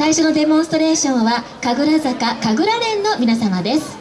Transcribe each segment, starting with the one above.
最初のデモンストレーションは神楽坂神楽連の皆様です。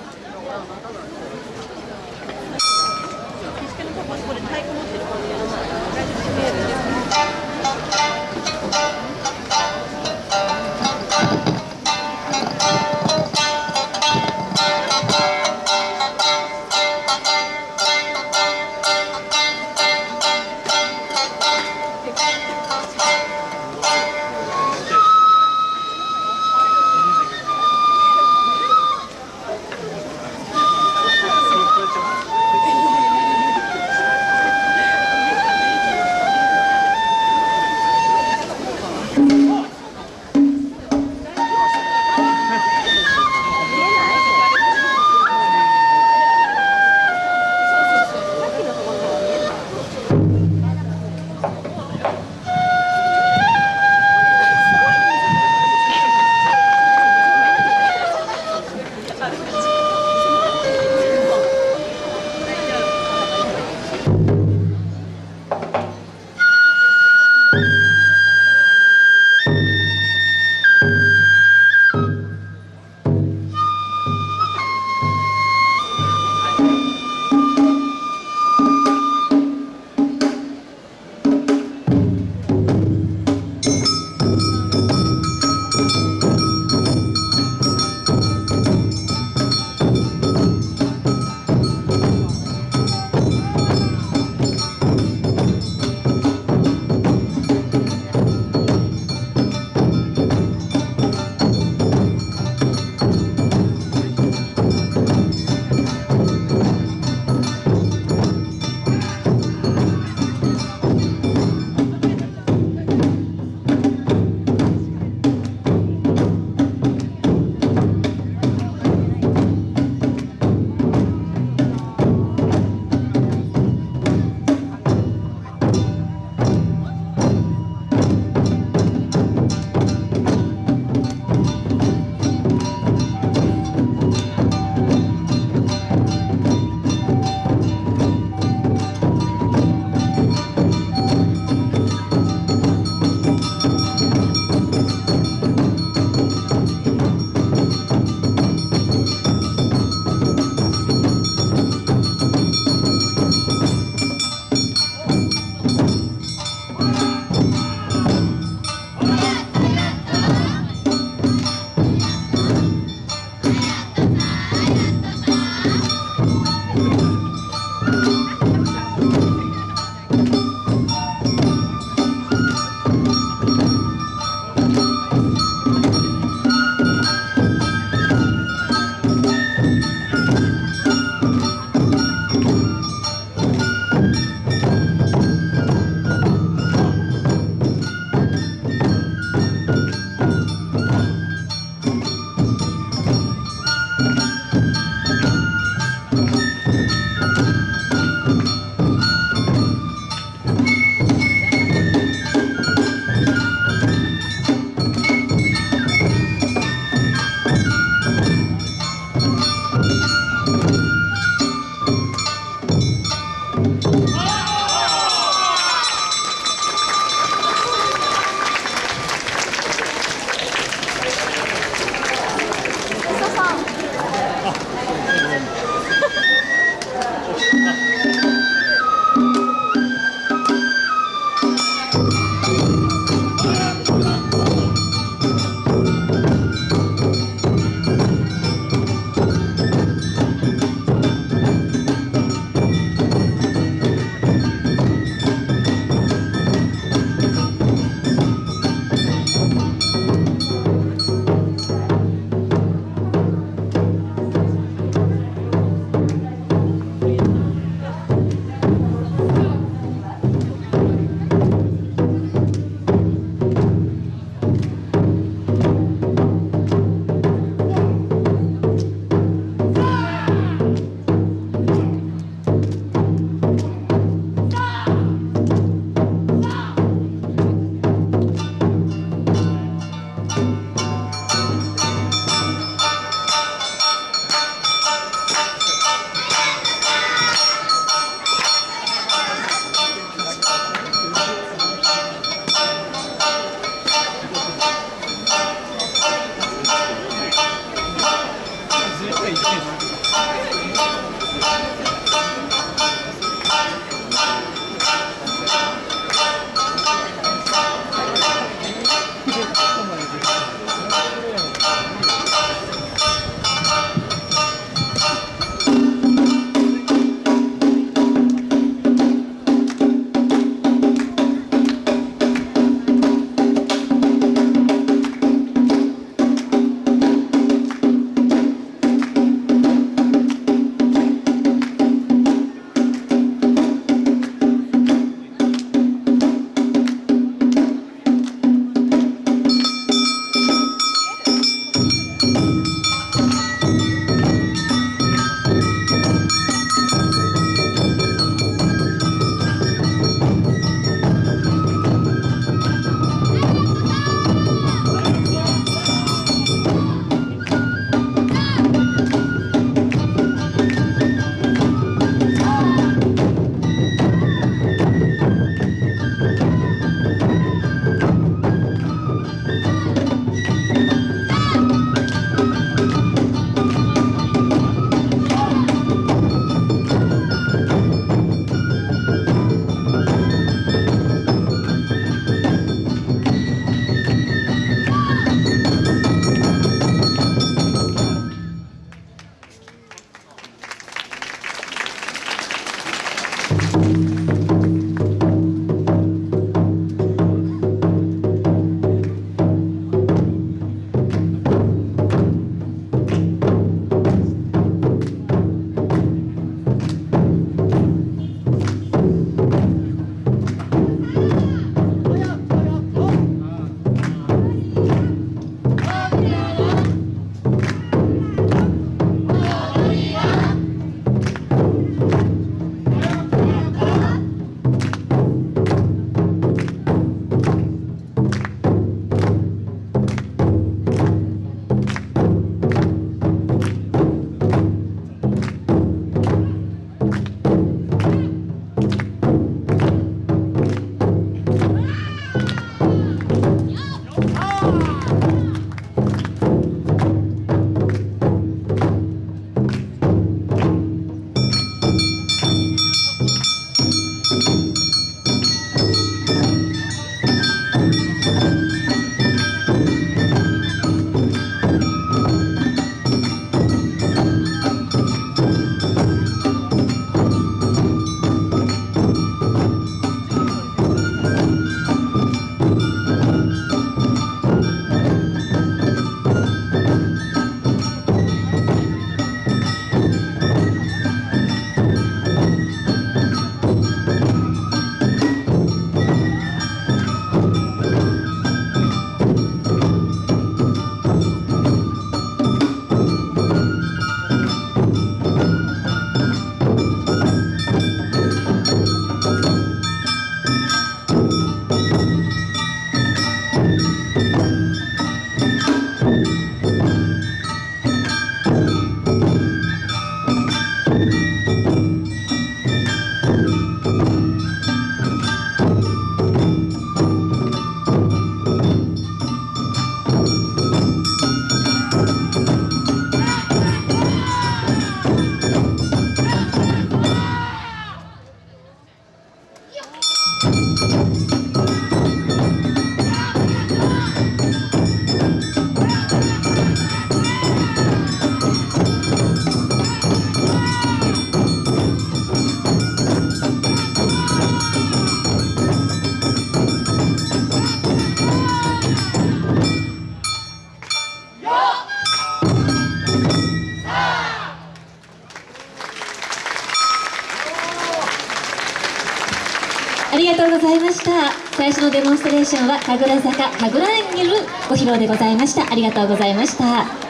りがとうございました。最初のデモンストレーションは神楽坂神楽園によるご披露でございました。ありがとうございました。